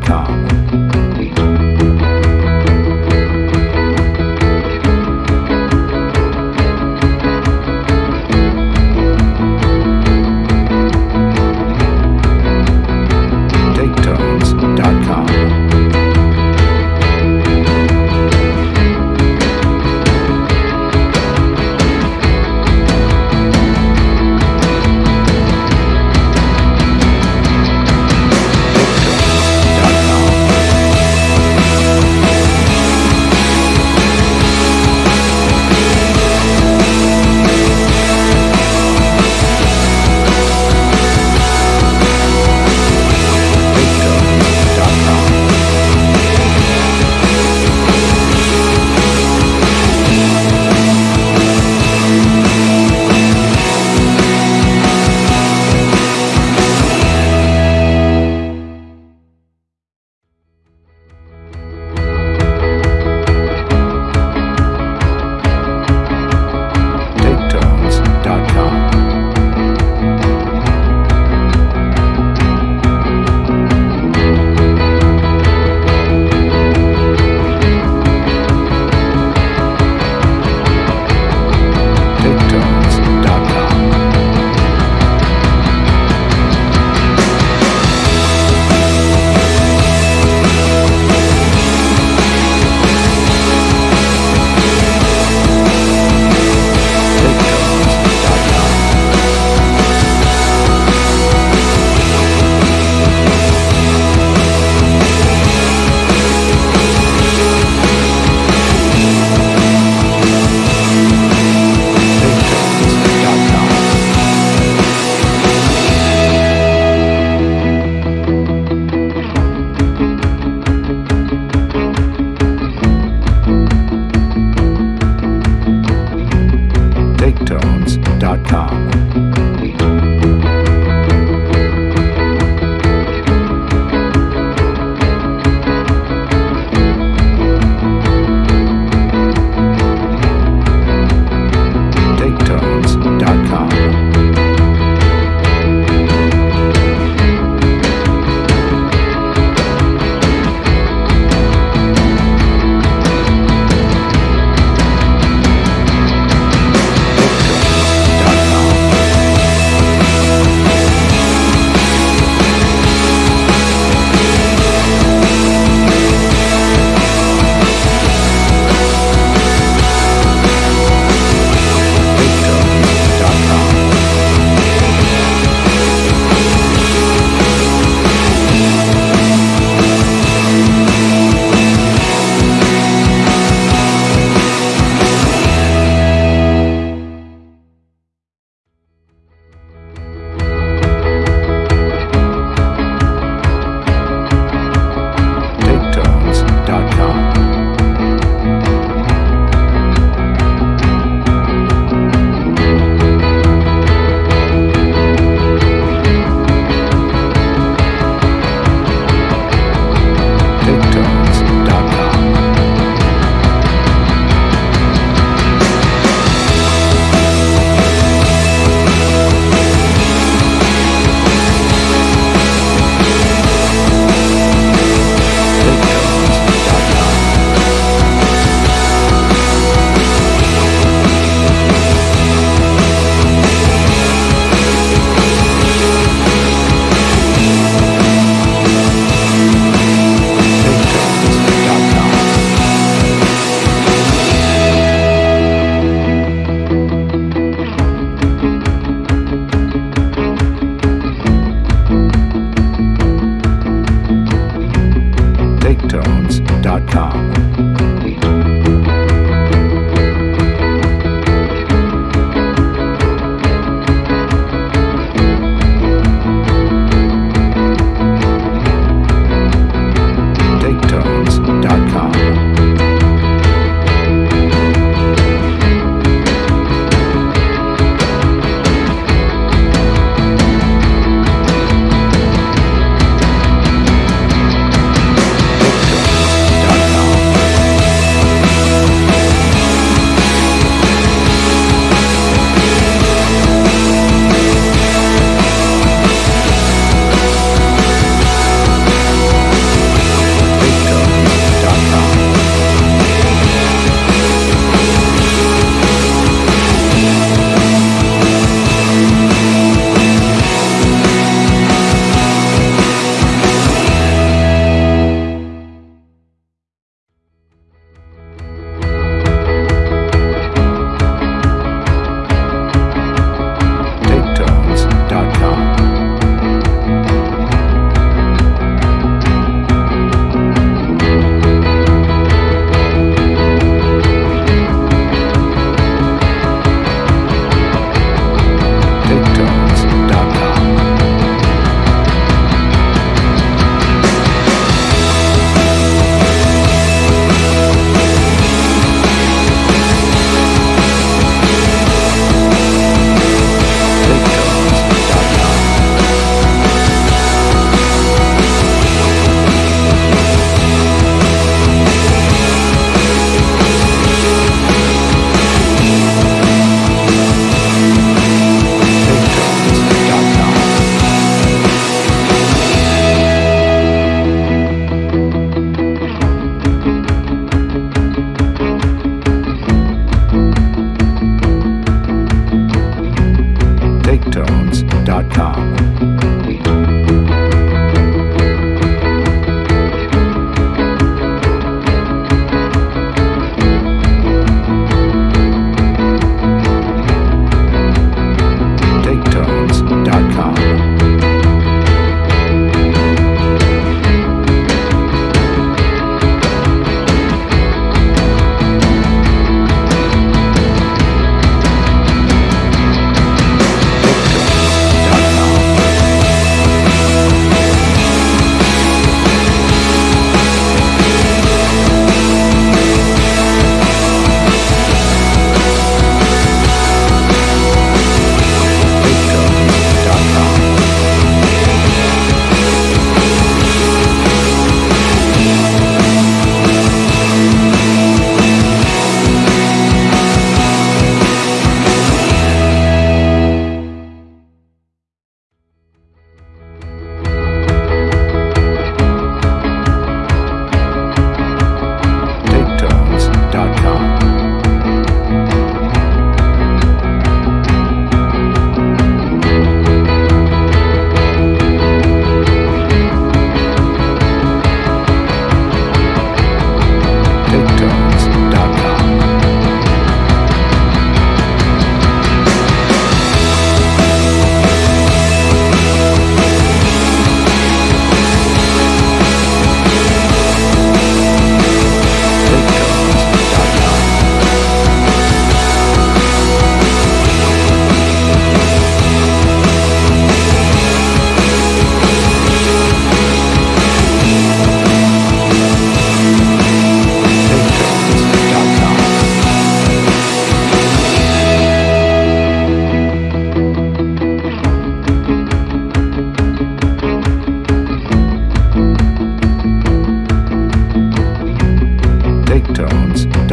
gmail.com.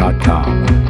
Podcast.com.